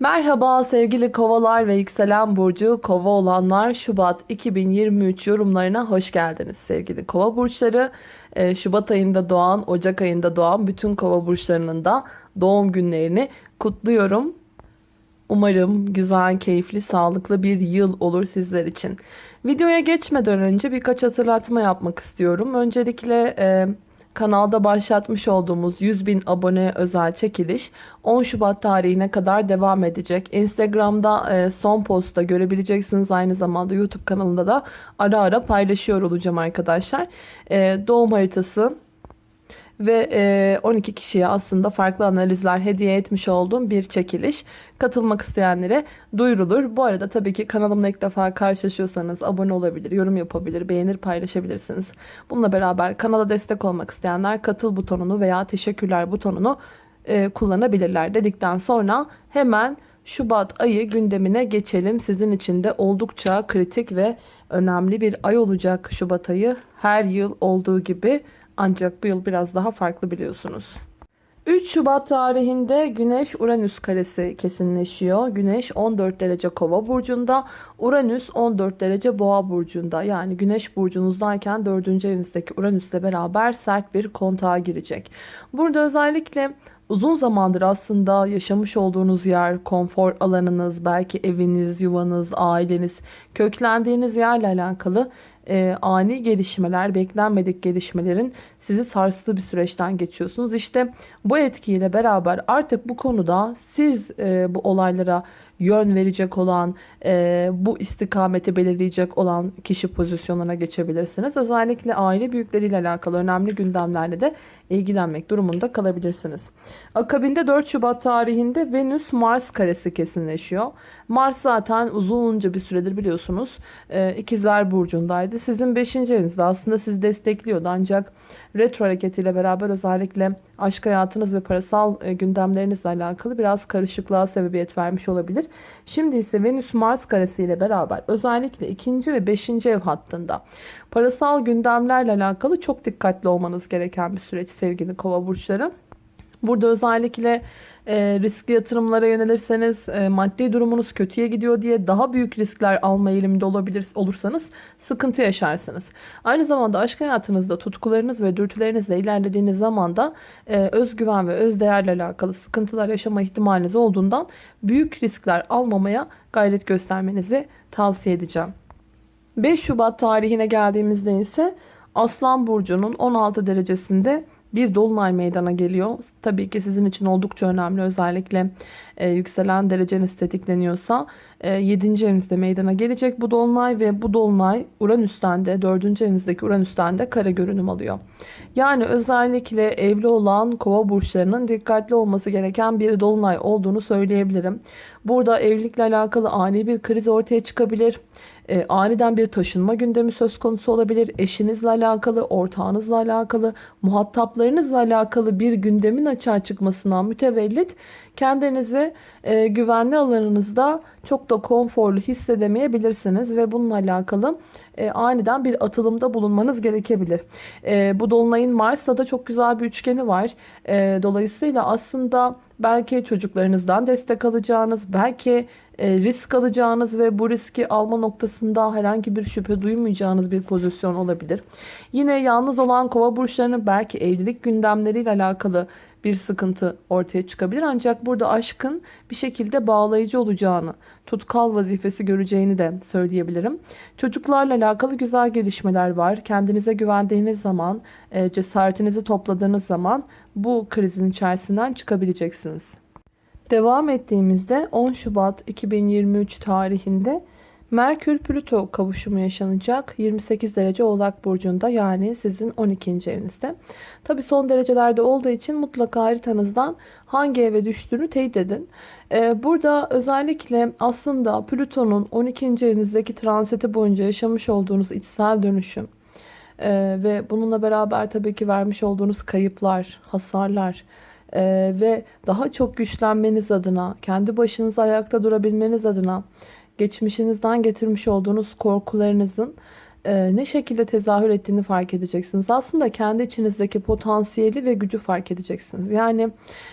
Merhaba sevgili kovalar ve yükselen burcu kova olanlar Şubat 2023 yorumlarına hoş geldiniz sevgili kova burçları. Ee, Şubat ayında doğan, Ocak ayında doğan bütün kova burçlarının da doğum günlerini kutluyorum. Umarım güzel, keyifli, sağlıklı bir yıl olur sizler için. Videoya geçmeden önce birkaç hatırlatma yapmak istiyorum. Öncelikle e, kanalda başlatmış olduğumuz 100 bin abone özel çekiliş 10 Şubat tarihine kadar devam edecek. Instagram'da e, son postta görebileceksiniz. Aynı zamanda YouTube kanalında da ara ara paylaşıyor olacağım arkadaşlar. E, doğum haritası ve 12 kişiye aslında farklı analizler hediye etmiş olduğum bir çekiliş. Katılmak isteyenlere duyurulur. Bu arada tabii ki kanalımla ilk defa karşılaşıyorsanız abone olabilir, yorum yapabilir, beğenir paylaşabilirsiniz. Bununla beraber kanala destek olmak isteyenler katıl butonunu veya teşekkürler butonunu e, kullanabilirler dedikten sonra hemen Şubat ayı gündemine geçelim. Sizin için de oldukça kritik ve önemli bir ay olacak Şubat ayı. Her yıl olduğu gibi ancak bu yıl biraz daha farklı biliyorsunuz. 3 Şubat tarihinde Güneş Uranüs karesi kesinleşiyor. Güneş 14 derece Kova burcunda, Uranüs 14 derece Boğa burcunda. Yani Güneş burcunuzdayken 4. evinizdeki Uranüs'le beraber sert bir kontağa girecek. Burada özellikle uzun zamandır aslında yaşamış olduğunuz yer, konfor alanınız, belki eviniz, yuvanız, aileniz, köklendiğiniz yerle alakalı e, ani gelişmeler, beklenmedik gelişmelerin sizi sarstığı bir süreçten geçiyorsunuz. İşte bu etkiyle beraber artık bu konuda siz e, bu olaylara yön verecek olan, e, bu istikameti belirleyecek olan kişi pozisyonuna geçebilirsiniz. Özellikle aile büyükleriyle alakalı önemli gündemlerle de ilgilenmek durumunda kalabilirsiniz. Akabinde 4 Şubat tarihinde Venüs-Mars karesi kesinleşiyor. Mars zaten uzunca bir süredir biliyorsunuz e, İkizler Burcu'ndaydı. Sizin 5. evinizde aslında sizi destekliyordu ancak retro hareketiyle beraber özellikle aşk hayatınız ve parasal e, gündemlerinizle alakalı biraz karışıklığa sebebiyet vermiş olabilir. Şimdi ise Venüs-Mars karesi ile beraber özellikle 2. ve 5. ev hattında parasal gündemlerle alakalı çok dikkatli olmanız gereken bir süreç sevgili kova burçları. Burada özellikle e, riskli yatırımlara yönelirseniz e, maddi durumunuz kötüye gidiyor diye daha büyük riskler alma eğiliminde olabilir olursanız sıkıntı yaşarsınız. Aynı zamanda aşk hayatınızda tutkularınız ve dürtülerinizle ilerlediğiniz zaman da e, özgüven ve özdeğerle alakalı sıkıntılar yaşama ihtimaliniz olduğundan büyük riskler almamaya gayret göstermenizi tavsiye edeceğim. 5 Şubat tarihine geldiğimizde ise Aslan Burcu'nun 16 derecesinde bir dolunay meydana geliyor. Tabii ki sizin için oldukça önemli. Özellikle e, yükselen dereceniz tetikleniyorsa 7. evinizde meydana gelecek bu dolunay ve bu dolunay Uranüs'ten de 4. evinizdeki Uranüs'ten de kare görünüm alıyor. Yani özellikle evli olan kova burçlarının dikkatli olması gereken bir dolunay olduğunu söyleyebilirim. Burada evlilikle alakalı ani bir kriz ortaya çıkabilir. E, aniden bir taşınma gündemi söz konusu olabilir. Eşinizle alakalı, ortağınızla alakalı, muhataplarınızla alakalı bir gündemin açığa çıkmasından mütevellit kendinizi e, güvenli alanınızda çok da konforlu hissedemeyebilirsiniz ve bununla alakalı e, aniden bir atılımda bulunmanız gerekebilir. E, bu Dolunay'ın Mars'ta da çok güzel bir üçgeni var. E, dolayısıyla aslında belki çocuklarınızdan destek alacağınız, belki e, risk alacağınız ve bu riski alma noktasında herhangi bir şüphe duymayacağınız bir pozisyon olabilir. Yine yalnız olan kova burçlarının belki evlilik gündemleriyle alakalı bir sıkıntı ortaya çıkabilir. Ancak burada aşkın bir şekilde bağlayıcı olacağını, tutkal vazifesi göreceğini de söyleyebilirim. Çocuklarla alakalı güzel gelişmeler var. Kendinize güvendiğiniz zaman, e, cesaretinizi topladığınız zaman bu krizin içerisinden çıkabileceksiniz. Devam ettiğimizde 10 Şubat 2023 tarihinde Merkür Plüto kavuşumu yaşanacak 28 derece Oğlak Burcu'nda yani sizin 12. evinizde. Tabi son derecelerde olduğu için mutlaka haritanızdan hangi eve düştüğünü teyit edin. Ee, burada özellikle aslında Plüton'un 12. evinizdeki transiti boyunca yaşamış olduğunuz içsel dönüşüm ee, ve bununla beraber tabii ki vermiş olduğunuz kayıplar, hasarlar, ee, ve daha çok güçlenmeniz adına, kendi başınıza ayakta durabilmeniz adına geçmişinizden getirmiş olduğunuz korkularınızın e, ne şekilde tezahür ettiğini fark edeceksiniz. Aslında kendi içinizdeki potansiyeli ve gücü fark edeceksiniz. Yani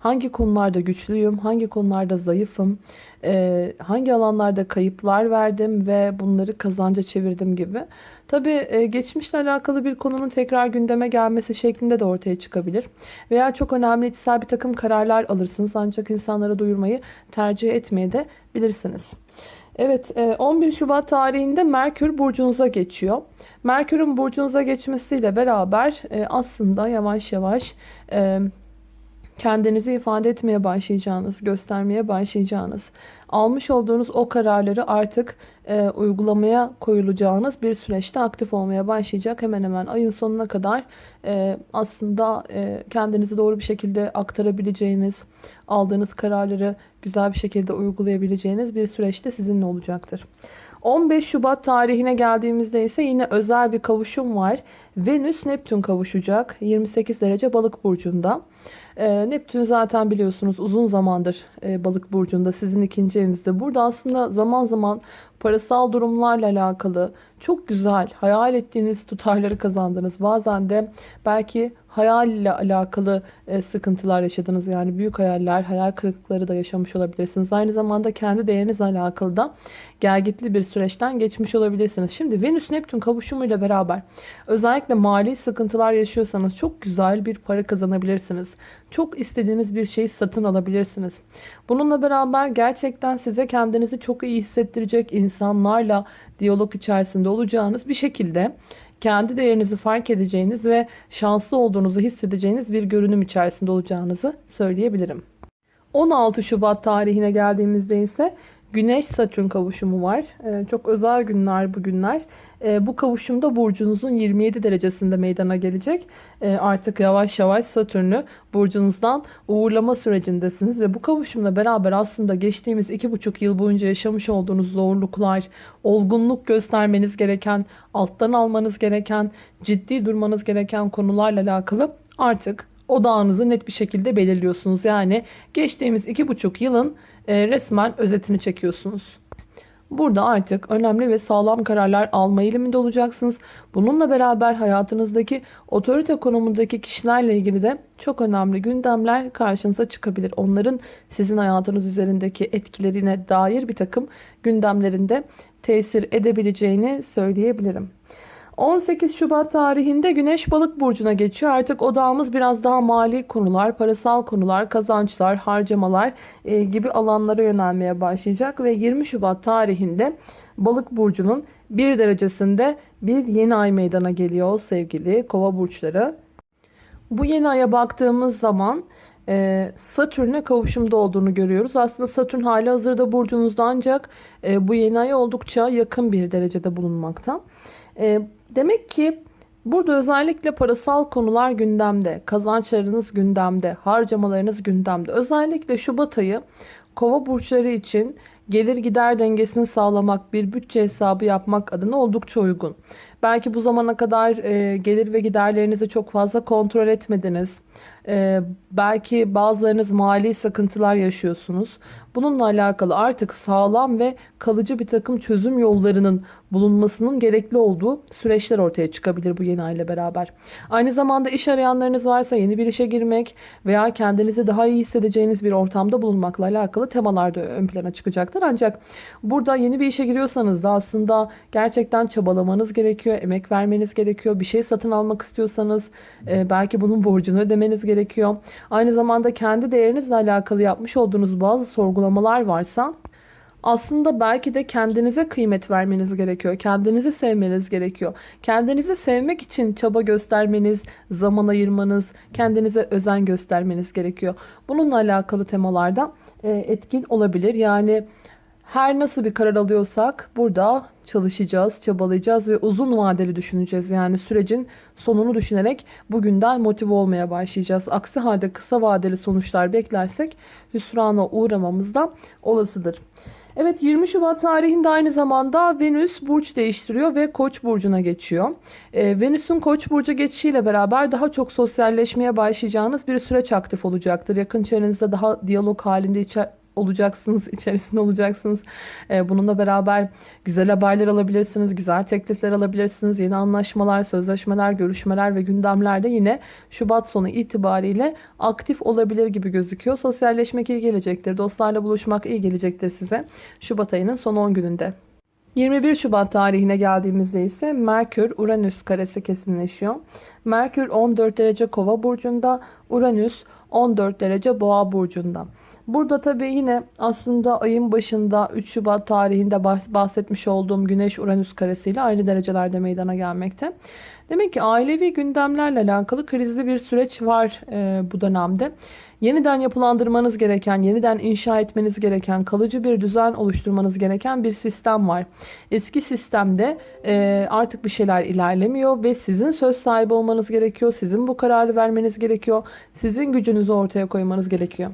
hangi konularda güçlüyüm, hangi konularda zayıfım, e, hangi alanlarda kayıplar verdim ve bunları kazanca çevirdim gibi. Tabii e, geçmişle alakalı bir konunun tekrar gündeme gelmesi şeklinde de ortaya çıkabilir. Veya çok önemli içsel bir takım kararlar alırsınız ancak insanlara duyurmayı tercih etmeye de bilirsiniz. Evet 11 Şubat tarihinde Merkür burcunuza geçiyor. Merkür'ün burcunuza geçmesiyle beraber aslında yavaş yavaş kendinizi ifade etmeye başlayacağınız, göstermeye başlayacağınız, almış olduğunuz o kararları artık e, uygulamaya koyulacağınız bir süreçte aktif olmaya başlayacak. Hemen hemen ayın sonuna kadar e, aslında e, kendinizi doğru bir şekilde aktarabileceğiniz, aldığınız kararları güzel bir şekilde uygulayabileceğiniz bir süreçte sizinle olacaktır. 15 Şubat tarihine geldiğimizde ise yine özel bir kavuşum var. Venüs Neptün kavuşacak 28 derece balık burcunda. E, Neptün zaten biliyorsunuz uzun zamandır e, balık burcunda sizin ikinci evinizde. Burada aslında zaman zaman parasal durumlarla alakalı çok güzel hayal ettiğiniz tutarları kazandınız. Bazen de belki hayal ile alakalı e, sıkıntılar yaşadınız. Yani büyük hayaller, hayal kırıklıkları da yaşamış olabilirsiniz. Aynı zamanda kendi değerinizle alakalı da gelgitli bir süreçten geçmiş olabilirsiniz. Şimdi Venüs Neptün kavuşumuyla beraber özellikle mali sıkıntılar yaşıyorsanız çok güzel bir para kazanabilirsiniz. Çok istediğiniz bir şeyi satın alabilirsiniz. Bununla beraber gerçekten size kendinizi çok iyi hissettirecek insanlarla diyalog içerisinde olacağınız bir şekilde kendi değerinizi fark edeceğiniz ve şanslı olduğunuzu hissedeceğiniz bir görünüm içerisinde olacağınızı söyleyebilirim. 16 Şubat tarihine geldiğimizde ise Güneş Satürn kavuşumu var. Ee, çok özel günler bu günler. Ee, bu kavuşumda burcunuzun 27 derecesinde meydana gelecek. Ee, artık yavaş yavaş Satürn'ü burcunuzdan uğurlama sürecindesiniz. Ve bu kavuşumla beraber aslında geçtiğimiz 2,5 yıl boyunca yaşamış olduğunuz zorluklar, olgunluk göstermeniz gereken, alttan almanız gereken, ciddi durmanız gereken konularla alakalı artık odağınızı net bir şekilde belirliyorsunuz. Yani geçtiğimiz 2,5 yılın e, resmen özetini çekiyorsunuz. Burada artık önemli ve sağlam kararlar alma eğiliminde olacaksınız. Bununla beraber hayatınızdaki otorite konumundaki kişilerle ilgili de çok önemli gündemler karşınıza çıkabilir. Onların sizin hayatınız üzerindeki etkilerine dair bir takım gündemlerinde tesir edebileceğini söyleyebilirim. 18 Şubat tarihinde Güneş Balık burcuna geçiyor. Artık odağımız biraz daha mali konular, parasal konular, kazançlar, harcamalar e, gibi alanlara yönelmeye başlayacak ve 20 Şubat tarihinde Balık burcunun bir derecesinde bir yeni ay meydana geliyor sevgili Kova burçları. Bu yeni aya baktığımız zaman e, Satürn'e kavuşumda olduğunu görüyoruz. Aslında Satürn hali hazırda burcunuzda ancak e, bu yeni ay oldukça yakın bir derecede bulunmakta. Demek ki burada özellikle parasal konular gündemde, kazançlarınız gündemde, harcamalarınız gündemde. Özellikle Şubat ayı kova burçları için gelir gider dengesini sağlamak, bir bütçe hesabı yapmak adına oldukça uygun. Belki bu zamana kadar gelir ve giderlerinizi çok fazla kontrol etmediniz. E, belki bazılarınız mali sıkıntılar yaşıyorsunuz. Bununla alakalı artık sağlam ve kalıcı bir takım çözüm yollarının bulunmasının gerekli olduğu süreçler ortaya çıkabilir bu yeni ay ile beraber. Aynı zamanda iş arayanlarınız varsa yeni bir işe girmek veya kendinizi daha iyi hissedeceğiniz bir ortamda bulunmakla alakalı temalar da ön plana çıkacaktır. Ancak burada yeni bir işe giriyorsanız da aslında gerçekten çabalamanız gerekiyor, emek vermeniz gerekiyor. Bir şey satın almak istiyorsanız e, belki bunun borcunu ödemeniz gerekiyor. Aynı zamanda kendi değerinizle alakalı yapmış olduğunuz bazı sorgulamalar varsa aslında belki de kendinize kıymet vermeniz gerekiyor. Kendinizi sevmeniz gerekiyor. Kendinizi sevmek için çaba göstermeniz, zaman ayırmanız, kendinize özen göstermeniz gerekiyor. Bununla alakalı temalarda e, etkin olabilir. Yani her nasıl bir karar alıyorsak burada çalışacağız, çabalayacağız ve uzun vadeli düşüneceğiz. Yani sürecin sonunu düşünerek bugünden motive olmaya başlayacağız. Aksi halde kısa vadeli sonuçlar beklersek hüsrana uğramamız da olasıdır. Evet 20 Şubat tarihinde aynı zamanda Venüs burç değiştiriyor ve Koç burcuna geçiyor. Ee, Venüs'ün Koç burcu geçişiyle beraber daha çok sosyalleşmeye başlayacağınız bir süreç aktif olacaktır. Yakın çevrenizde daha diyalog halinde içer olacaksınız, içerisinde olacaksınız. Ee, bununla beraber güzel haberler alabilirsiniz, güzel teklifler alabilirsiniz. Yeni anlaşmalar, sözleşmeler, görüşmeler ve gündemlerde yine Şubat sonu itibariyle aktif olabilir gibi gözüküyor. Sosyalleşmek iyi gelecektir. Dostlarla buluşmak iyi gelecektir size. Şubat ayının son 10 gününde. 21 Şubat tarihine geldiğimizde ise Merkür Uranüs karesi kesinleşiyor. Merkür 14 derece Kova burcunda, Uranüs 14 derece Boğa burcunda. Burada tabii yine aslında ayın başında 3 Şubat tarihinde bahsetmiş olduğum Güneş Uranüs karesiyle aynı derecelerde meydana gelmekte. Demek ki ailevi gündemlerle alakalı krizli bir süreç var e, bu dönemde. Yeniden yapılandırmanız gereken, yeniden inşa etmeniz gereken, kalıcı bir düzen oluşturmanız gereken bir sistem var. Eski sistemde e, artık bir şeyler ilerlemiyor ve sizin söz sahibi olmanız gerekiyor. Sizin bu kararı vermeniz gerekiyor. Sizin gücünüzü ortaya koymanız gerekiyor.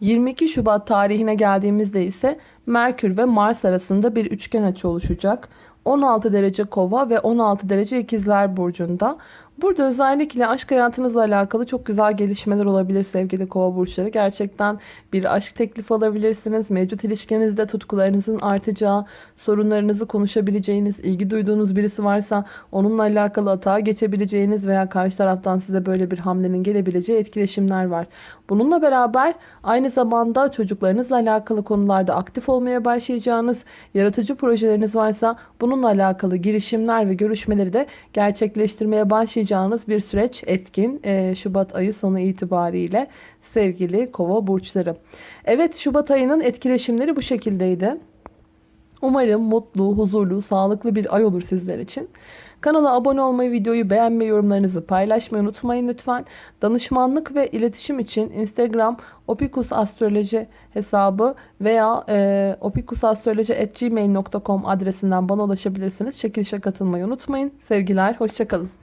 22 Şubat tarihine geldiğimizde ise Merkür ve Mars arasında bir üçgen açı oluşacak. 16 derece kova ve 16 derece ikizler burcunda. Burada özellikle aşk hayatınızla alakalı çok güzel gelişmeler olabilir sevgili kova burçları. Gerçekten bir aşk teklifi alabilirsiniz. Mevcut ilişkinizde tutkularınızın artacağı, sorunlarınızı konuşabileceğiniz, ilgi duyduğunuz birisi varsa onunla alakalı hata geçebileceğiniz veya karşı taraftan size böyle bir hamlenin gelebileceği etkileşimler var. Bununla beraber aynı zamanda çocuklarınızla alakalı konularda aktif olmaya başlayacağınız, yaratıcı projeleriniz varsa bununla alakalı girişimler ve görüşmeleri de gerçekleştirmeye başlayacağınız bir süreç etkin e, Şubat ayı sonu itibariyle sevgili kova burçları. Evet Şubat ayının etkileşimleri bu şekildeydi. Umarım mutlu, huzurlu, sağlıklı bir ay olur sizler için. Kanala abone olmayı, videoyu beğenmeyi, yorumlarınızı paylaşmayı unutmayın lütfen. Danışmanlık ve iletişim için Instagram opikusastroloji hesabı veya e, opikusastroloji.gmail.com adresinden bana ulaşabilirsiniz. Çekilişe katılmayı unutmayın. Sevgiler, hoşçakalın.